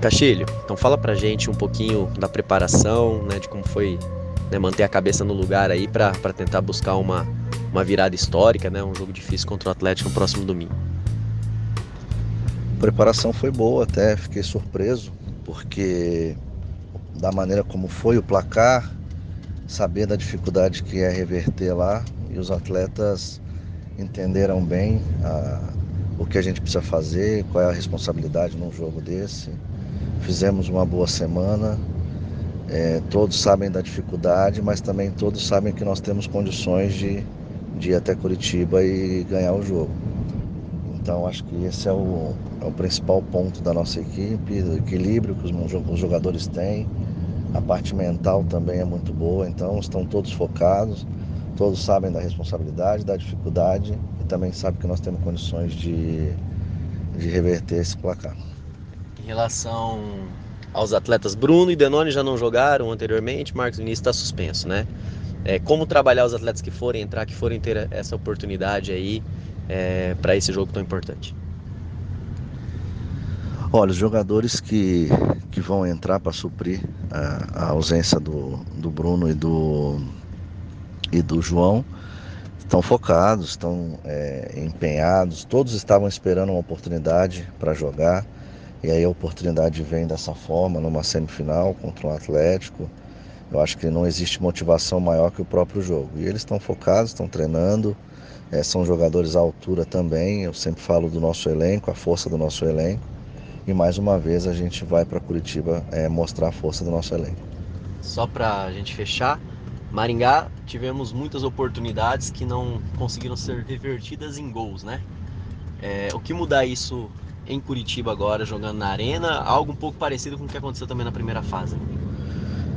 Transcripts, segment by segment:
Castilho, então fala pra gente um pouquinho da preparação, né, de como foi né, manter a cabeça no lugar aí para tentar buscar uma, uma virada histórica, né, um jogo difícil contra o Atlético no próximo domingo. A preparação foi boa, até fiquei surpreso, porque da maneira como foi o placar, saber da dificuldade que é reverter lá, e os atletas entenderam bem a, o que a gente precisa fazer, qual é a responsabilidade num jogo desse. Fizemos uma boa semana, é, todos sabem da dificuldade, mas também todos sabem que nós temos condições de, de ir até Curitiba e ganhar o jogo. Então acho que esse é o, é o principal ponto da nossa equipe, do equilíbrio que os, os jogadores têm. A parte mental também é muito boa, então estão todos focados, todos sabem da responsabilidade, da dificuldade e também sabem que nós temos condições de, de reverter esse placar. Em relação aos atletas, Bruno e Denoni já não jogaram anteriormente, Marcos Vinícius está suspenso, né? É, como trabalhar os atletas que forem entrar, que forem ter essa oportunidade aí é, para esse jogo tão importante? Olha, os jogadores que, que vão entrar para suprir a, a, ausência do, do Bruno e do, e do João estão focados, estão é, empenhados, todos estavam esperando uma oportunidade para jogar. E aí a oportunidade vem dessa forma, numa semifinal contra um Atlético. Eu acho que não existe motivação maior que o próprio jogo. E eles estão focados, estão treinando, é, são jogadores à altura também. Eu sempre falo do nosso elenco, a força do nosso elenco. E mais uma vez a gente vai para Curitiba é, mostrar a força do nosso elenco. Só para a gente fechar, Maringá tivemos muitas oportunidades que não conseguiram ser revertidas em gols, né? É, o que mudar isso em Curitiba agora, jogando na arena, algo um pouco parecido com o que aconteceu também na primeira fase.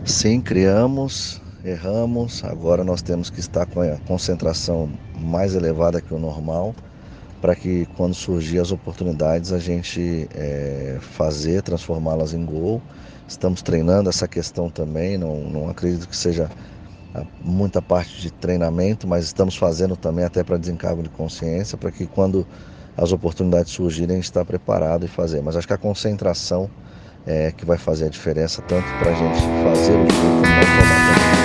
Sim, criamos, erramos, agora nós temos que estar com a concentração mais elevada que o normal, para que quando surgir as oportunidades a gente é, fazer, transformá-las em gol. Estamos treinando essa questão também, não, não acredito que seja muita parte de treinamento, mas estamos fazendo também até para desencargo de consciência, para que quando as oportunidades surgirem, estar preparado e fazer. Mas acho que a concentração é que vai fazer a diferença tanto para a gente fazer o jogo como tomar